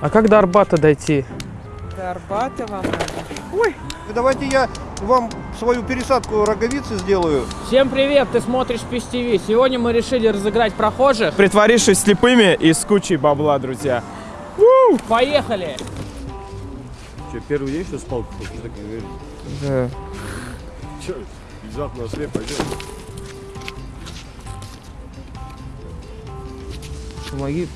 А как до Арбата дойти? До Арбата вам надо. Ой, давайте я вам свою пересадку роговицы сделаю. Всем привет, ты смотришь Пис ТВ. Сегодня мы решили разыграть прохожих. Притворившись слепыми и с кучей бабла, друзья. Поехали! Че, первый день что спал? Ты так говоришь. Да. Че, внезапно ослеп, пойдем. Помоги.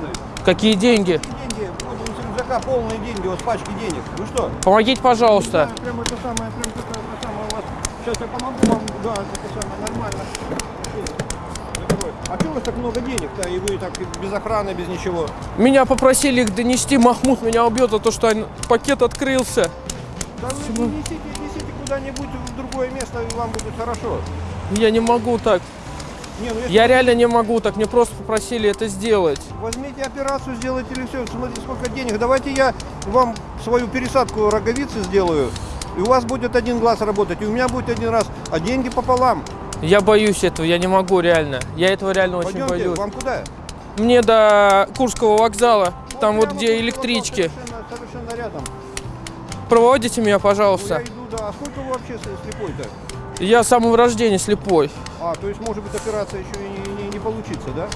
Деньги? Какие деньги? Деньги, вот у рюкзака полные деньги, вас пачки денег. Вы что? Помогите, пожалуйста. Прям это самое, прям это, это самое у вас. Сейчас я помогу вам, да, это самое, нормально. А что у вас так много денег-то, и вы так без охраны, без ничего? Меня попросили их донести. Махмуд меня убьет за то, что пакет открылся. Да вы несите, несите куда-нибудь в другое место, и вам будет хорошо. Я не могу так. Не, ну Я реально не могу так. Мне просто попросили это сделать. Возьмите операцию, сделайте или все. Смотрите, сколько денег. Давайте я вам свою пересадку роговицы сделаю. И у вас будет один глаз работать, и у меня будет один раз, а деньги пополам. Я боюсь этого, я не могу реально. Я этого реально очень Пойдемте, боюсь. вам куда? Мне до Курского вокзала, там вот где электрички. Совершенно, совершенно рядом. Проводите меня, Ну, я пожалуйста. иду, да. А сколько вы вообще слепой-то? Я с самого рождения слепой. А, то есть может быть операция еще и не, не- не получится, да?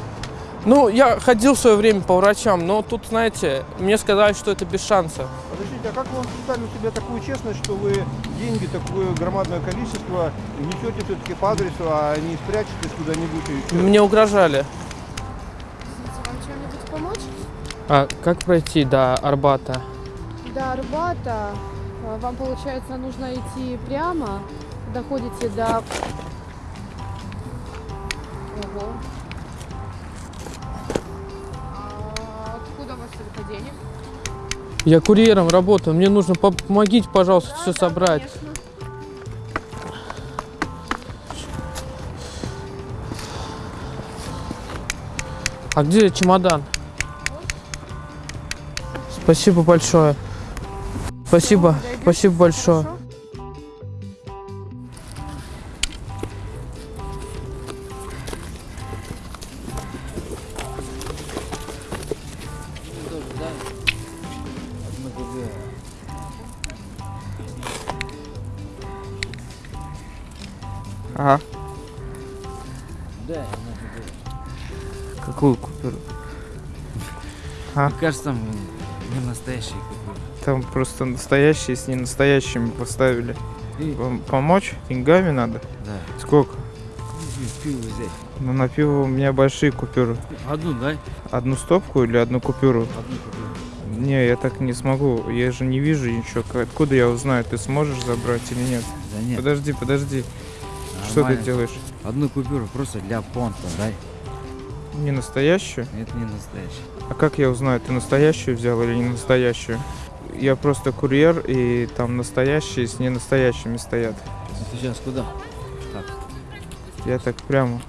Ну, я ходил в свое время по врачам, но тут, знаете, мне сказали, что это без шанса. Подождите, а как вы представили у себя такую честность, что вы деньги, такое громадное количество несете все-таки по адресу, а не спрячетесь куда-нибудь? Мне угрожали. Вам чем-нибудь помочь? А как пройти до Арбата? До Арбата э, вам, получается, нужно идти прямо. Доходите до... Ого. А откуда у вас столько денег? Я курьером работаю, мне нужно, пом- помогите, пожалуйста, все собрать. Конечно. А где чемодан? Спасибо большое. Спасибо, спасибо большое. Ага. Да, Какую купюру? Мне кажется, там не настоящие купюры. Там просто настоящие с ненастоящими поставили. И, Вам помочь? Деньгами надо? да, Сколько? пиво взять. Ну, на пиво у меня большие купюры. Одну, дай. Одну стопку или одну купюру? Одну купюру. Не, я так не смогу. Я же не вижу ничего. Откуда я узнаю, ты сможешь забрать или нет? Да нет, Подожди, подожди. Что ты делаешь? Одну купюру просто для понта, дай. Не настоящую? Это не настоящий. А как я узнаю, ты настоящую взял или не настоящую? Я просто курьер, и там настоящие с ненастоящими стоят. Ты сейчас куда? Так, Я так прямо.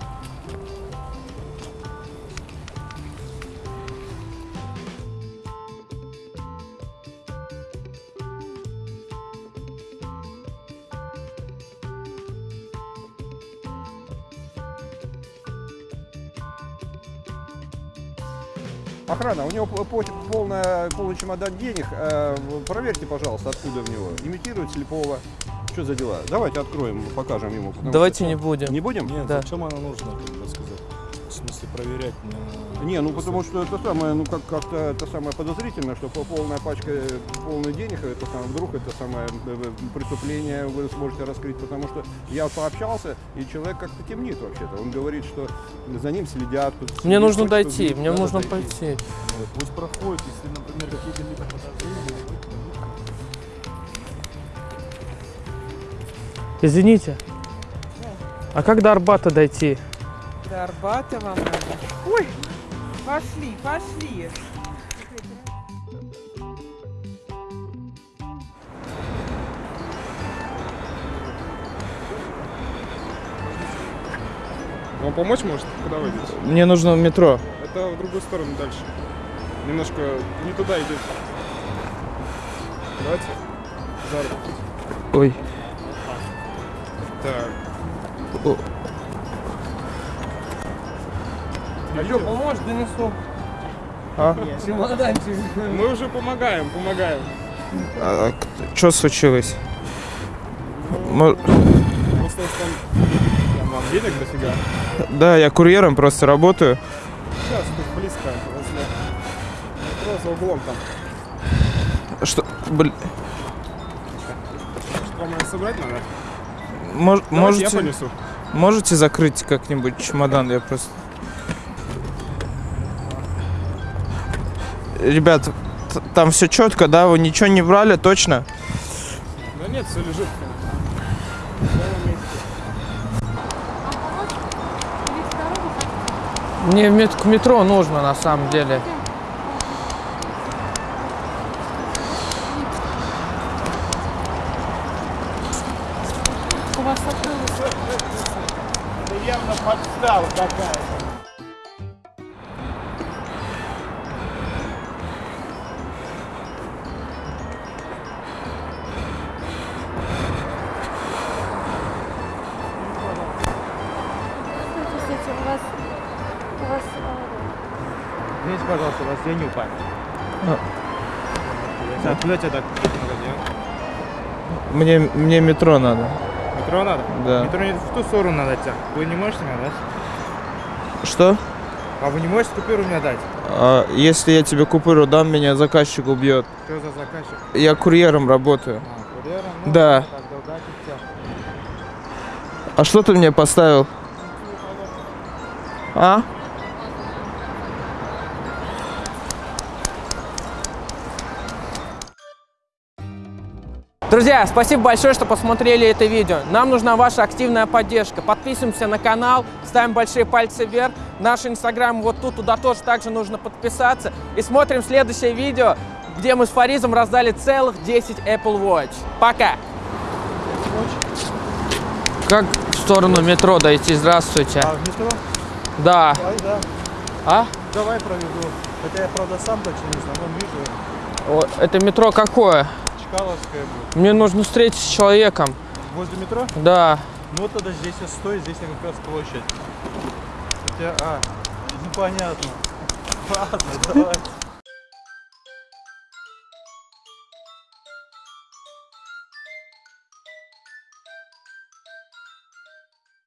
Охрана, у него по- по- полная, полный чемодан денег. Э, проверьте, пожалуйста, откуда в него. Имитирует слепого. Что за дела? Давайте откроем, покажем ему. Давайте что- не будем. Не будем? Нет, Да. зачем она нужна, смысле проверять на... Не, ну потому что это самое, ну как как-то это самое подозрительно, что по- полная пачка полных денег, это самое, вдруг это самое э, э, преступление вы сможете раскрыть, потому что я пообщался и человек как-то темнит вообще-то. Он говорит, что за ним следят. Мне нужно хочет дойти, мне надо нужно дойти. пойти. Вот, Пусть проходит, если, например, какие-то подозрения. Извините. А как до Арбата дойти? До Арбата вам надо. Ой, пошли, пошли. Вам помочь может? Куда вы идете? Мне нужно в метро. Это в другую сторону дальше. Немножко не туда идете. Давайте. За руку. Ой. Так. О, А что, поможешь, донесу? А? Чемоданчик. Мы уже помогаем, помогаем. а, что случилось? Мо- Просто там, там вам денег дофига. Да, я курьером просто работаю. Сейчас тут близко, возле метро за углом там. Что, блин, Что вам собрать надо? мож- Давайте я можете, понесу. можете закрыть как-нибудь чемодан? Я просто... Ребят, там все четко, да? Вы ничего не брали, точно? Да нет, все лежит. Мне в мет- к метро нужно на самом деле. У вас открылось. Здравствуйте, Извините, пожалуйста, у вас я не упал. А. Откуда тебя так Мне, мне метро надо. Метро надо? Да. Метро не в ту сторону надо идти. Вы не можете мне дать? Что? А вы не можете купюру мне дать? А, если я тебе купюру дам, меня заказчик убьет. Что за заказчик? Я курьером работаю. А, курьером? Ну, Да. Тогда удачи тебе. А что ты мне поставил? А? Друзья, спасибо большое, что посмотрели это видео. Нам нужна ваша активная поддержка. Подписываемся на канал, ставим большие пальцы вверх. Наш инстаграм вот тут, туда тоже также нужно подписаться. И смотрим следующее видео, где мы с Фаризом раздали целых 10 Apple Watch. Пока! Как в сторону метро дойти? Здравствуйте. А в метро? Да. Давай, да. А? Давай проведу. Хотя я, правда, сам точно не знаю. Вон вижу, О, Это метро какое? Чкаловская будет. Мне нужно встретиться с человеком. Возле метро? Да. Ну вот тогда здесь я стою, здесь я как раз площадь. Хотя, а, ну понятно. Ладно, давай.